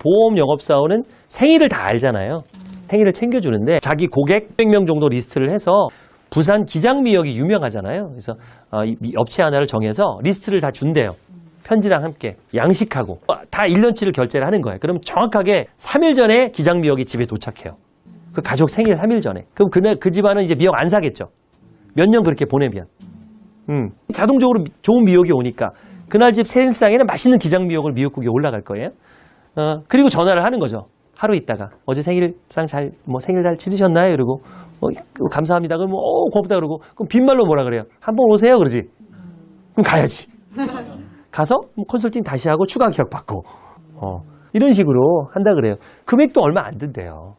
보험 영업사원은 생일을 다 알잖아요. 생일을 챙겨주는데 자기 고객 100명 정도 리스트를 해서 부산 기장미역이 유명하잖아요. 그래서 어, 업체 하나를 정해서 리스트를 다 준대요. 편지랑 함께 양식하고 어, 다 1년치를 결제를 하는 거예요. 그럼 정확하게 3일 전에 기장미역이 집에 도착해요. 그 가족 생일 3일 전에. 그럼 그날 그 집안은 이제 미역 안 사겠죠. 몇 년 그렇게 보내면. 음, 자동적으로 미- 좋은 미역이 오니까 그날 집 생일상에는 맛있는 기장미역을 미역국에 올라갈 거예요. 어, 그리고 전화를 하는 거죠. 하루 있다가 어제 생일상 잘 뭐 생일 잘 치르셨나요? 이러고 어, 감사합니다. 그럼 어 고맙다 그러고 그럼 빈말로 뭐라 그래요? 한번 오세요 그러지. 그럼 가야지. 가서 뭐 컨설팅 다시 하고 추가 기억 받고 어, 이런 식으로 한다 그래요. 금액도 얼마 안 든대요.